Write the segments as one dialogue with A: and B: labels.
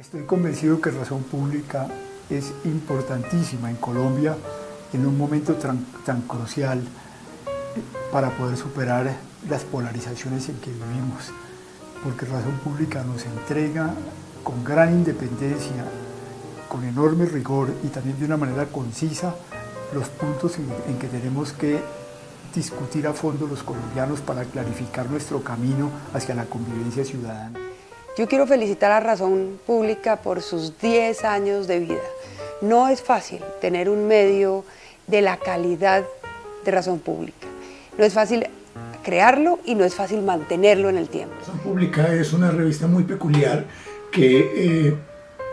A: Estoy convencido que Razón Pública es importantísima en Colombia en un momento tan, crucial para poder superar las polarizaciones en que vivimos, porque Razón Pública nos entrega con gran independencia, con enorme rigor y también de una manera concisa los puntos en que tenemos que discutir a fondo los colombianos para clarificar nuestro camino hacia la convivencia ciudadana.
B: Yo quiero felicitar a Razón Pública por sus 10 años de vida. No es fácil tener un medio de la calidad de Razón Pública. No es fácil crearlo y no es fácil mantenerlo en el tiempo.
C: Razón Pública es una revista muy peculiar que eh,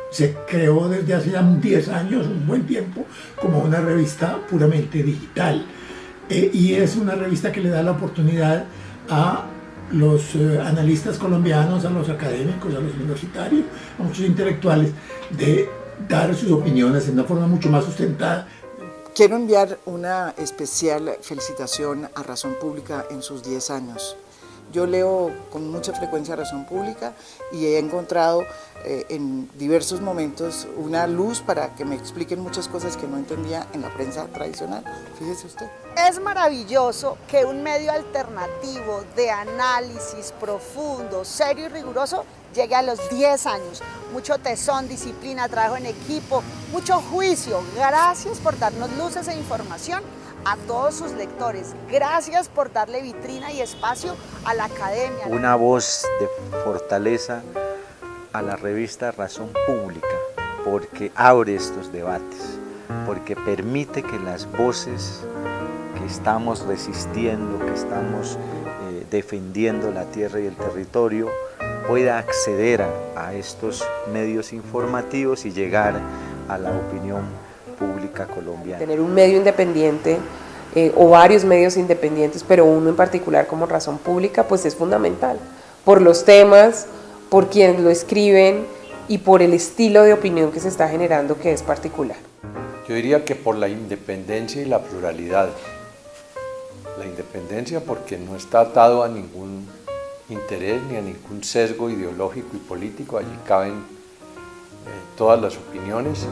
C: se creó desde hace ya 10 años, un buen tiempo, como una revista puramente digital. Eh, y es una revista que le da la oportunidad a los eh, analistas colombianos, a los académicos, a los universitarios, a muchos intelectuales, de dar sus opiniones de una forma mucho más sustentada.
D: Quiero enviar una especial felicitación a Razón Pública en sus 10 años. Yo leo con mucha frecuencia Razón Pública y he encontrado eh, en diversos momentos una luz para que me expliquen muchas cosas que no entendía en la prensa tradicional. Fíjese usted.
E: Es maravilloso que un medio alternativo de análisis profundo, serio y riguroso llegue a los 10 años. Mucho tesón, disciplina, trabajo en equipo, mucho juicio. Gracias por darnos luces e información a todos sus lectores. Gracias por darle vitrina y espacio a la academia.
F: Una voz de fortaleza a la revista Razón Pública, porque abre estos debates, porque permite que las voces que estamos resistiendo, que estamos eh, defendiendo la tierra y el territorio, pueda acceder a, a estos medios informativos y llegar a la opinión pública colombiana.
G: Tener un medio independiente eh, o varios medios independientes, pero uno en particular como razón pública, pues es fundamental, por los temas, por quienes lo escriben y por el estilo de opinión que se está generando que es particular.
H: Yo diría que por la independencia y la pluralidad. La independencia porque no está atado a ningún interés ni a ningún sesgo ideológico y político, allí caben eh, todas las opiniones.